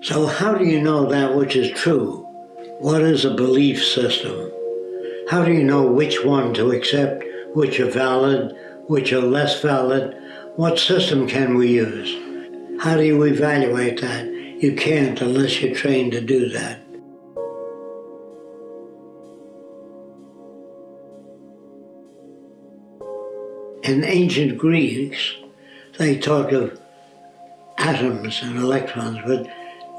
So how do you know that which is true? What is a belief system? How do you know which one to accept, which are valid, which are less valid? What system can we use? How do you evaluate that? You can't unless you're trained to do that. In ancient Greeks, they talked of atoms and electrons, but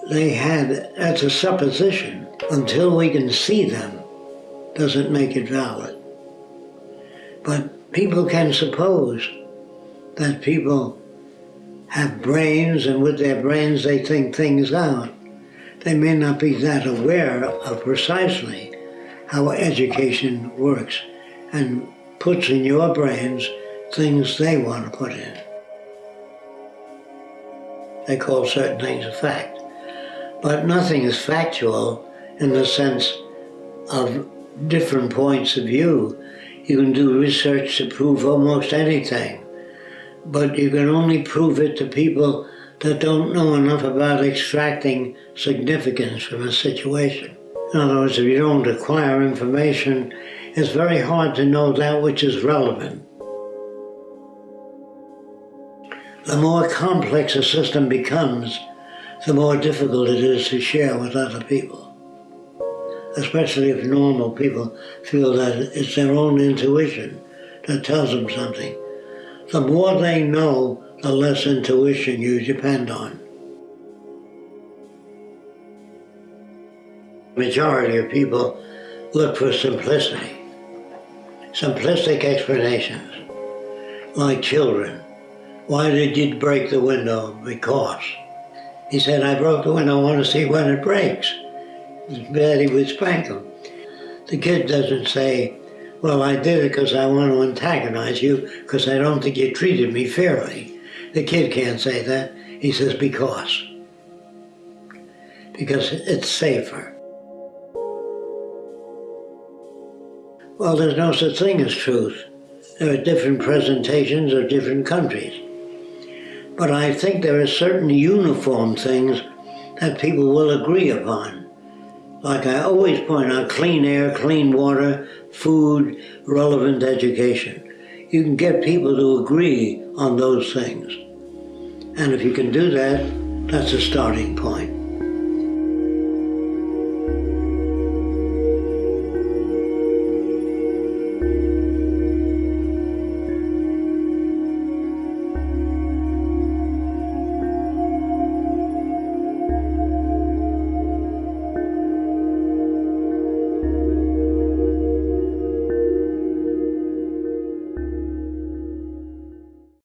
they had, that's a supposition. Until we can see them, doesn't make it valid. But people can suppose that people have brains and with their brains they think things out. They may not be that aware of precisely how education works and puts in your brains things they want to put in. They call certain things a fact. But nothing is factual in the sense of different points of view. You can do research to prove almost anything, but you can only prove it to people that don't know enough about extracting significance from a situation. In other words, if you don't acquire information, it's very hard to know that which is relevant. The more complex a system becomes, the more difficult it is to share with other people. Especially if normal people feel that it's their own intuition that tells them something. The more they know, the less intuition you depend on. majority of people look for simplicity. Simplistic explanations, like children. Why did you break the window? Because. He said, I broke the window, I want to see when it breaks. Daddy would spank him. The kid doesn't say, well, I did it because I want to antagonize you because I don't think you treated me fairly. The kid can't say that. He says, because. Because it's safer. Well, there's no such thing as truth. There are different presentations of different countries. But I think there are certain uniform things that people will agree upon. Like I always point out, clean air, clean water, food, relevant education. You can get people to agree on those things. And if you can do that, that's a starting point.